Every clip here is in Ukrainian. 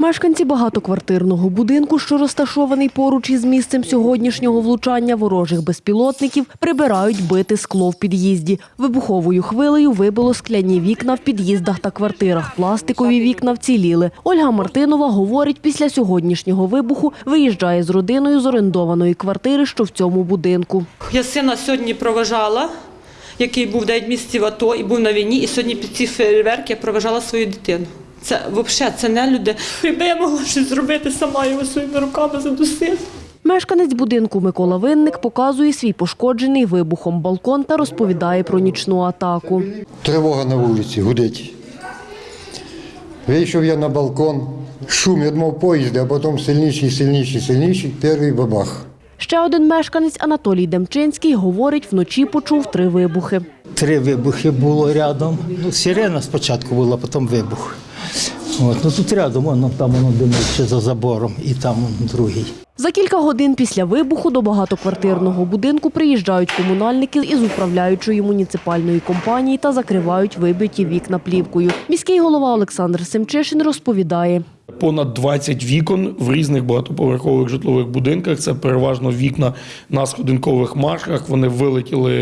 Мешканці багатоквартирного будинку, що розташований поруч із місцем сьогоднішнього влучання ворожих безпілотників, прибирають бите скло в під'їзді. Вибуховою хвилею вибило скляні вікна в під'їздах та квартирах. Пластикові вікна вціліли. Ольга Мартинова говорить, після сьогоднішнього вибуху виїжджає з родиною з орендованої квартири, що в цьому будинку. Я сина сьогодні проважала, який був 9 місяців АТО і був на війні, і сьогодні під ці фейерверки я проважала свою дитину. Це взагалі це не люди. Якби я могла щось зробити сама його своїми руками задусити. Мешканець будинку Микола Винник показує свій пошкоджений вибухом балкон та розповідає про нічну атаку. Тривога на вулиці, гудить. Вийшов я на балкон, шум, я думав поїзди, а потім сильніший, сильніший, сильніший, перший бабах. Ще один мешканець Анатолій Демчинський говорить, вночі почув три вибухи. Три вибухи було рядом. Ну, сирена спочатку була, потім вибух. От, ну тут рядом, воно там воно димить за забором, і там другий. За кілька годин після вибуху до багатоквартирного будинку приїжджають комунальники із управляючої муніципальної компанії та закривають вибиті вікна плівкою. Міський голова Олександр Семчишин розповідає. Понад 20 вікон в різних багатоповерхових житлових будинках. Це переважно вікна на сходинкових маршах. Вони вилетіли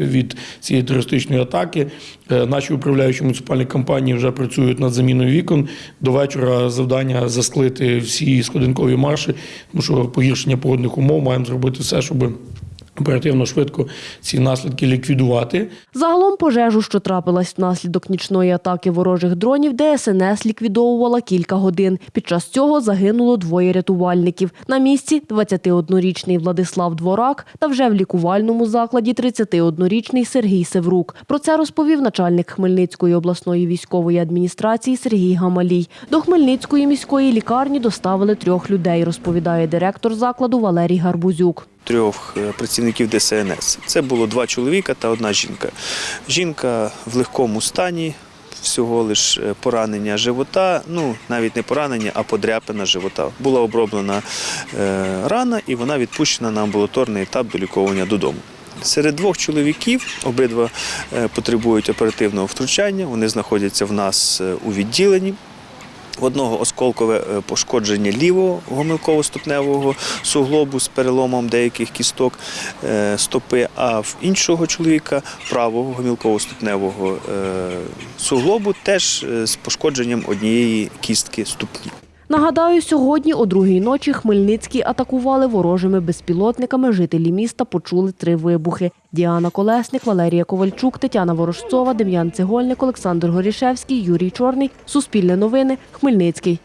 від цієї терористичної атаки. Е, Наші управляючі муніципальні компанії вже працюють над заміною вікон. До вечора завдання засклити всі сходинкові марші, тому що погіршення погодних умов маємо зробити все, щоб оперативно швидко ці наслідки ліквідувати. Загалом пожежу, що трапилась внаслідок нічної атаки ворожих дронів, ДСНС ліквідовувала кілька годин. Під час цього загинуло двоє рятувальників. На місці 21-річний Владислав Дворак та вже в лікувальному закладі 31-річний Сергій Севрук. Про це розповів начальник Хмельницької обласної військової адміністрації Сергій Гамалій. До Хмельницької міської лікарні доставили трьох людей, розповідає директор закладу Валерій Гарбузюк. Трьох е, працівників ДСНС. Це було два чоловіка та одна жінка. Жінка в легкому стані, всього лиш е, поранення живота, ну навіть не поранення, а подряпина живота. Була оброблена е, рана і вона відпущена на амбулаторний етап доліковання додому. Серед двох чоловіків обидва потребують оперативного втручання. Вони знаходяться в нас у відділенні. В одного осколкове е, пошкодження лівого гомілково-ступневого суглобу з переломом деяких кісток е, стопи, а в іншого чоловіка правого гомілково-ступневого е, суглобу теж з пошкодженням однієї кістки ступні. Нагадаю, сьогодні о другій ночі Хмельницький атакували ворожими безпілотниками. Жителі міста почули три вибухи. Діана Колесник, Валерія Ковальчук, Тетяна Ворожцова, Дем'ян Цегольник, Олександр Горішевський, Юрій Чорний. Суспільне новини. Хмельницький.